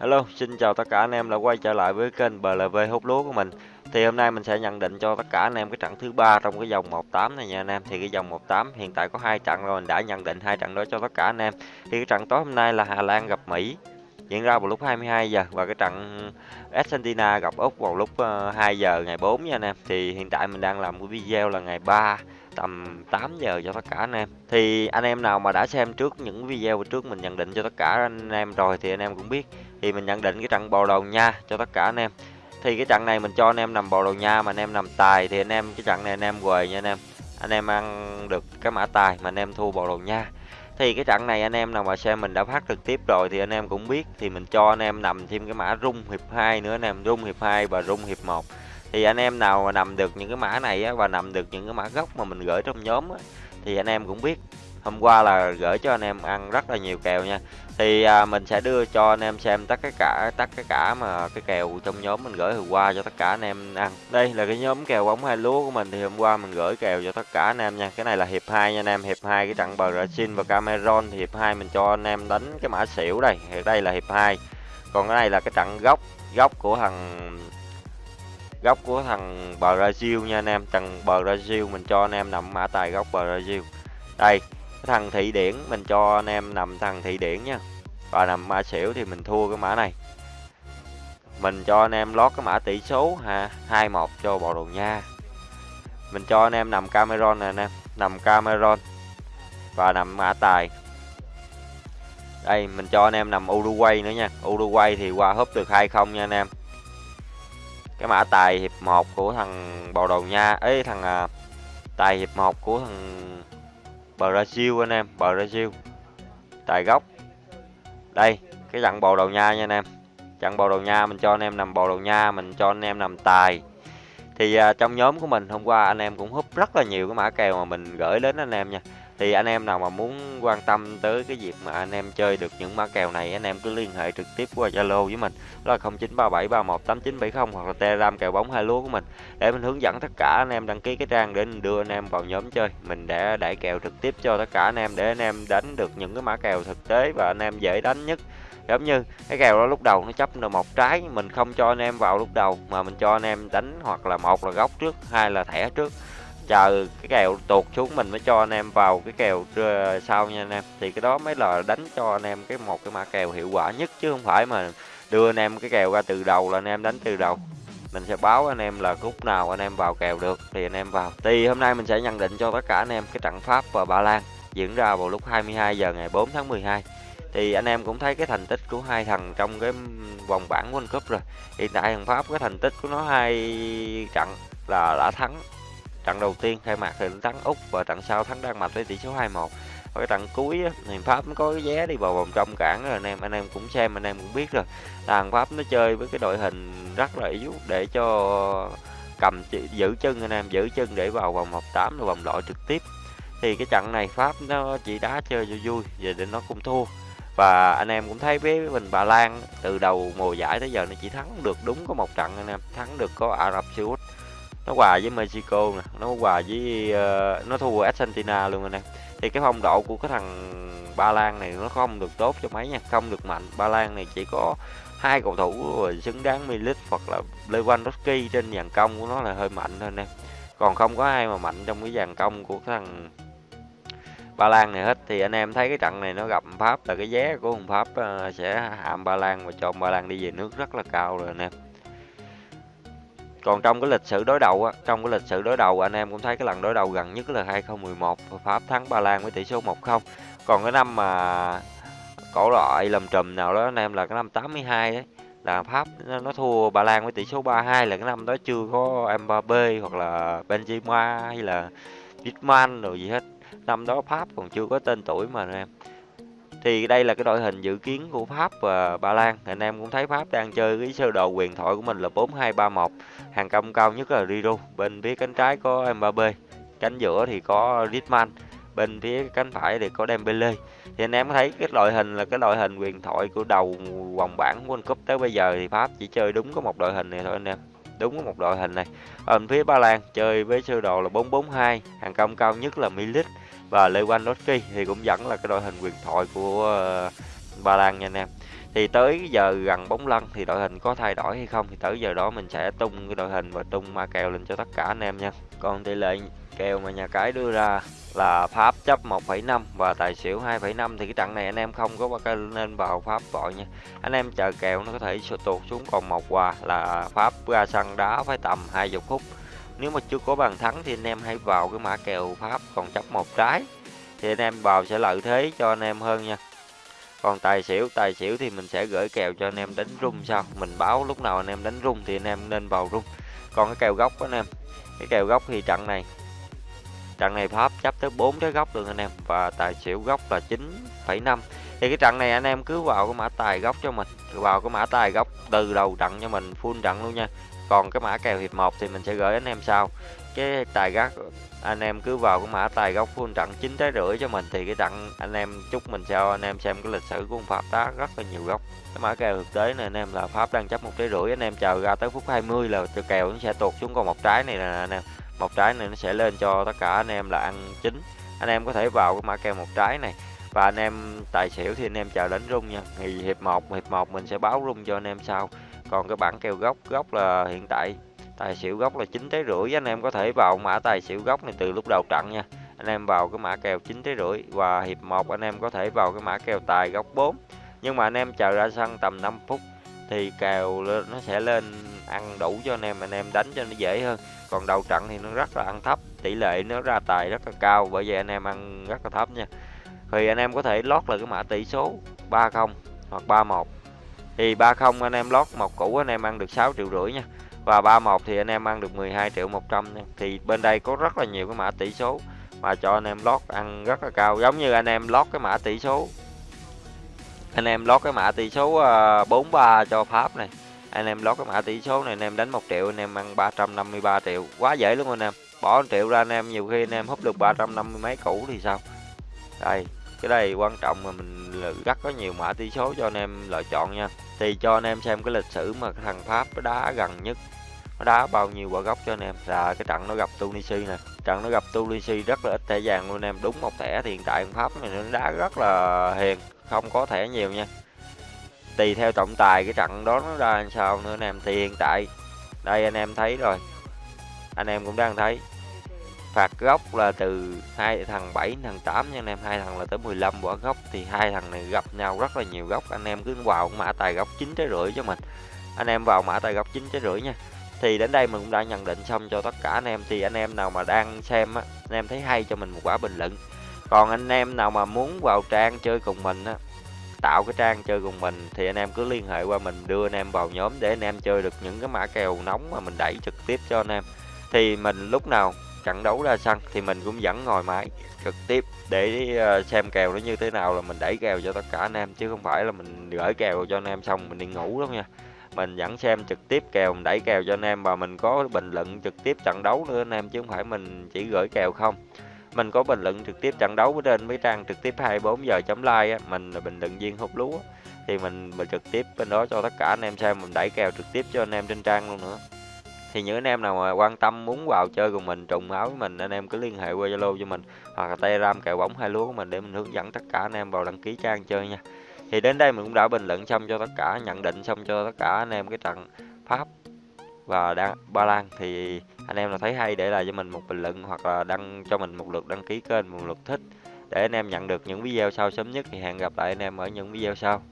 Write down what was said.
Hello, xin chào tất cả anh em đã quay trở lại với kênh BLV hút lúa của mình. Thì hôm nay mình sẽ nhận định cho tất cả anh em cái trận thứ ba trong cái dòng 18 này nha anh em. Thì cái dòng 18 hiện tại có hai trận rồi mình đã nhận định hai trận đó cho tất cả anh em. Thì cái trận tối hôm nay là Hà Lan gặp Mỹ diễn ra vào lúc 22 giờ và cái trận Argentina gặp Úc vào lúc ờ, 2 giờ ngày 4 nha anh em. Thì hiện tại mình đang làm cái video là ngày 3 tầm 8 giờ cho tất cả anh em thì anh em nào mà đã xem trước những video trước mình nhận định cho tất cả anh em rồi thì anh em cũng biết thì mình nhận định cái trận bầu đầu nha cho tất cả anh em. Thì cái trận này mình cho anh em nằm bầu đầu nha mà anh em nằm tài thì anh em cái trận này anh em quầy nha anh em. Anh em ăn được cái mã tài mà anh em thua bầu đầu nha. Thì cái trận này anh em nào mà xem mình đã phát trực tiếp rồi thì anh em cũng biết thì mình cho anh em nằm thêm cái mã rung hiệp 2 nữa anh em rung hiệp 2 và rung hiệp 1 thì anh em nào mà nằm được những cái mã này á, và nằm được những cái mã gốc mà mình gửi trong nhóm á, thì anh em cũng biết. Hôm qua là gửi cho anh em ăn rất là nhiều kèo nha. Thì à, mình sẽ đưa cho anh em xem tất cái cả tất cái cả mà cái kèo trong nhóm mình gửi hôm qua cho tất cả anh em ăn. Đây là cái nhóm kèo bóng hai lúa của mình. Thì hôm qua mình gửi kèo cho tất cả anh em nha. Cái này là hiệp 2 nha anh em. Hiệp 2 cái trận Brazil và Cameroon. Thì hiệp 2 mình cho anh em đánh cái mã xỉu đây. Đây là hiệp 2 còn cái này là cái trận gốc gốc của thằng góc của thằng Brazil nha anh em. Thằng Brazil mình cho anh em nằm mã tài góc Brazil. Đây thằng thị điển mình cho anh em nằm thằng thị điển nha. Và nằm mã xỉu thì mình thua cái mã này. Mình cho anh em lót cái mã tỷ số ha 21 cho bò đồ nha. Mình cho anh em nằm Cameron nè anh em, nằm Cameron. Và nằm mã tài. Đây, mình cho anh em nằm Uruguay nữa nha. Uruguay thì qua húp được hay không nha anh em cái mã tài hiệp 1 của thằng bầu đầu nha ấy thằng à, tài hiệp 1 của thằng Brazil anh em Brazil. Tài gốc. Đây cái trận bầu đầu nha nha anh em. Trận bầu đầu nha mình cho anh em nằm bầu đầu nha mình cho anh em nằm tài. Thì à, trong nhóm của mình hôm qua anh em cũng húp rất là nhiều cái mã kèo mà mình gửi đến anh em nha thì anh em nào mà muốn quan tâm tới cái việc mà anh em chơi được những mã kèo này anh em cứ liên hệ trực tiếp qua Zalo với mình đó là 0937318970 hoặc là Telegram kèo bóng hai lúa của mình để mình hướng dẫn tất cả anh em đăng ký cái trang để mình đưa anh em vào nhóm chơi mình đã đẩy kèo trực tiếp cho tất cả anh em để anh em đánh được những cái mã kèo thực tế và anh em dễ đánh nhất giống như cái kèo đó lúc đầu nó chấp được một trái mình không cho anh em vào lúc đầu mà mình cho anh em đánh hoặc là một là góc trước hai là thẻ trước chờ cái kèo tuột xuống mình mới cho anh em vào cái kèo ờ, sau nha anh em. Thì cái đó mới là đánh cho anh em cái một cái mã kèo hiệu quả nhất, chứ không phải mà đưa anh em cái kèo ra từ đầu là anh em đánh từ đầu. Mình sẽ báo anh em là lúc nào anh em vào kèo được, thì anh em vào. Thì hôm nay mình sẽ nhận định cho tất cả anh em cái trận Pháp và Ba Lan diễn ra vào lúc 22 giờ ngày 4 tháng 12 thì anh em cũng thấy cái thành tích của hai thằng trong cái vòng bảng World Cup rồi. Hiện tại thằng Pháp cái thành tích của nó hai trận là đã thắng trận đầu tiên khai mạc thì thắng úc và trận sau thắng đan mạch với tỷ số 2-1 và cái trận cuối thì pháp nó có cái vé đi vào vòng trong cản rồi, anh em anh em cũng xem, anh em cũng biết rồi. Thằng pháp nó chơi với cái đội hình rất là yếu để cho cầm giữ chân anh em, giữ chân để vào vòng 1-8 là vòng loại trực tiếp. Thì cái trận này pháp nó chỉ đá chơi cho vui về để nó cũng thua. Và anh em cũng thấy với mình Bà Lan từ đầu mùa giải tới giờ nó chỉ thắng được đúng có một trận anh em, thắng được có Ả Rập Xê Út nó hòa với Mexico nè nó hòa với uh, nó thua Argentina luôn anh em thì cái phong độ của cái thằng Ba Lan này nó không được tốt cho mấy nha không được mạnh. Ba Lan này chỉ có hai cầu thủ xứng đáng Milik hoặc là Lewandowski trên dàn công của nó là hơi mạnh thôi nè, còn không có ai mà mạnh trong cái dàn công của cái thằng Ba Lan này hết. Thì anh em thấy cái trận này nó gặp Pháp là cái vé của thằng Pháp ờ, sẽ hạm Ba Lan và cho Ba Lan đi về nước rất là cao rồi anh em còn trong cái lịch sử đối đầu á, trong cái lịch sử đối đầu, anh em cũng thấy cái lần đối đầu gần nhất là 2011 Pháp thắng Ba Lan với tỷ số 1-0 còn cái năm mà cổ loại lầm trùm nào đó, anh em là cái năm 82 đấy là Pháp nó thua Ba Lan với tỷ số 3-2 là cái năm đó chưa có Mbappe hoặc là Benzema hay là Griezmann rồi gì hết. Năm đó Pháp còn chưa có tên tuổi mà, anh em thì đây là cái đội hình dự kiến của Pháp và Ba Lan. Anh em cũng thấy Pháp đang chơi cái sơ đồ quyền thoại của mình là 4231 hàng công cao nhất là Riru bên phía cánh trái có Mbappe cánh giữa thì có Griezmann. Bên phía cánh phải thì có Dembele thì anh em thấy cái đội hình là cái đội hình quyền thoại của đầu vòng bảng World Cup tới bây giờ thì Pháp chỉ chơi đúng có một đội hình này thôi anh em. Đúng có một đội hình này. Bên phía Ba Lan chơi với sơ đồ là 442 hàng công cao nhất là Milik và Lewandowski thì cũng vẫn là cái đội hình quyền thoại của uh, Ba Lan nha anh em. Thì tới giờ gần bóng lăn thì đội hình có thay đổi hay không thì tới giờ đó mình sẽ tung cái đội hình và tung ma kèo lên cho tất cả anh em nha. Còn tỷ lệ kèo mà nhà cái đưa ra là Pháp chấp 1,5 và tài xỉu 2,5 thì cái trận này anh em không có ba nên vào Pháp vội nha. Anh em chờ kèo nó có thể tụt xuống còn một quà là Pháp ra sân đá phải tầm 20 phút nếu mà chưa có bàn thắng thì anh em hãy vào cái mã kèo Pháp còn chấp một trái. Thì anh em vào sẽ lợi thế cho anh em hơn nha. Còn tài xỉu tài xỉu thì mình sẽ gửi kèo cho anh em đánh rung sau. Mình báo lúc nào anh em đánh rung thì anh em nên vào rung. Còn cái kèo góc anh em cái kèo góc thì trận này trận này pháp chấp tới 4 trái góc luôn anh em. Và tài xỉu góc là 9,5 thì cái trận này anh em cứ vào cái mã tài góc cho mình vào cái mã tài góc từ đầu trận cho mình full trận luôn nha còn cái mã kèo hiệp 1 thì mình sẽ gửi anh em sau cái tài gác anh em cứ vào cái mã tài góc full trận chín trái rưỡi cho mình thì cái trận anh em chúc mình sao anh em xem cái lịch sử của ông pháp đá rất là nhiều góc cái mã kèo thực tế này anh em là pháp đang chấp một trái rưỡi anh em chờ ra tới phút 20 là cho kèo nó sẽ tuột xuống còn một trái này là anh em một trái này nó sẽ lên cho tất cả anh em là ăn chính anh em có thể vào cái mã kèo một trái này và anh em tài xỉu thì anh em chờ đánh rung nha thì hiệp 1 hiệp 1 mình sẽ báo rung cho anh em sau còn cái bảng kèo gốc gốc là hiện tại tài xỉu gốc là chín tới rưỡi. Anh em có thể vào mã tài xỉu gốc này từ lúc đầu trận nha. Anh em vào cái mã kèo chín tới rưỡi và hiệp 1 anh em có thể vào cái mã kèo tài góc 4 nhưng mà anh em chờ ra sân tầm 5 phút thì kèo nó sẽ lên ăn đủ cho anh em anh em đánh cho nó dễ hơn. Còn đầu trận thì nó rất là ăn thấp, tỷ lệ nó ra tài rất là cao, bởi vậy anh em ăn rất là thấp nha. Thì anh em có thể lót là cái mã tỷ số 30 hoặc 31 thì 30 anh em lót một củ, anh em ăn được 6 triệu rưỡi nha. Và 31 thì anh em ăn được 12 triệu 100 nha. thì bên đây có rất là nhiều cái mã tỷ số mà cho anh em lót ăn rất là cao, giống như anh em lót cái mã tỷ số. Anh em lót cái mã tỷ số ờ, 43 cho Pháp này. Anh em lót cái mã tỷ số này, anh em đánh 1 triệu, anh em ăn 353 triệu. Quá dễ luôn anh em. Bỏ 1 triệu ra anh em, nhiều khi anh em hút được 350 mấy củ thì sao? Đây, cái đây quan trọng mà mình rất có nhiều mã tỷ số cho anh em lựa chọn nha. Thì cho anh em xem cái lịch sử mà thằng Pháp nó đá gần nhất, nó đá bao nhiêu quả góc cho anh em. Là cái trận nó gặp Tunisia nè, trận nó gặp Tunisia rất là ít thẻ vàng luôn anh em. Đúng một thẻ thì hiện tại Pháp này nó đá rất là hiền, không có thẻ nhiều nha. Tùy theo trọng tài cái trận đó nó ra làm sao nữa anh em. Thì hiện tại, đây anh em thấy rồi, anh em cũng đang thấy phạt góc là từ hai thằng 7 thằng 8 nha anh em, hai thằng là tới 15 quả góc thì hai thằng này gặp nhau rất là nhiều góc anh em cứ vào mã tài góc chín trái rưỡi cho mình. Anh em vào mã tài góc chín trái rưỡi nha. Thì đến đây mình cũng đã nhận định xong cho tất cả anh em. Thì anh em nào mà đang xem á, anh em thấy hay cho mình một quả bình luận. Còn anh em nào mà muốn vào trang chơi cùng mình á, tạo cái trang chơi cùng mình, thì anh em cứ liên hệ qua mình, đưa anh em vào nhóm để anh em chơi được những cái mã kèo nóng mà mình đẩy trực tiếp cho anh em. Thì mình lúc nào trận đấu ra sân thì mình cũng vẫn ngồi máy trực tiếp để ờ, xem kèo nó như thế nào là mình đẩy kèo cho tất cả anh em, chứ không phải là mình gửi kèo cho anh em xong mình đi ngủ lắm nha. Mình vẫn xem trực tiếp kèo, mình đẩy kèo cho anh em và mình có bình luận trực tiếp trận đấu nữa anh em, chứ không phải mình chỉ gửi kèo không. Mình có bình luận trực tiếp trận đấu trên mấy trang trực tiếp 24 giờ chấm like á, mình là bình luận viên hút lúa. Thì mình mình trực tiếp bên đó cho tất cả anh em xem, mình đẩy kèo trực tiếp cho anh em trên trang luôn nữa thì những anh em nào mà quan tâm muốn vào chơi cùng mình, trùng máu với mình, anh em cứ liên hệ qua zalo cho mình, hoặc là telegram kèo bóng hai lúa của mình để mình hướng dẫn tất cả anh em vào đăng ký trang chơi nha. Thì đến đây mình cũng đã bình luận xong cho tất cả, nhận định xong cho tất cả anh em cái trận pháp và đang ba lan. Thì anh em nào thấy hay để lại cho mình một bình luận, hoặc là đăng cho mình một lượt đăng ký kênh, một lượt thích để anh em nhận được những video sau sớm nhất. Thì hẹn gặp lại anh em ở những video sau.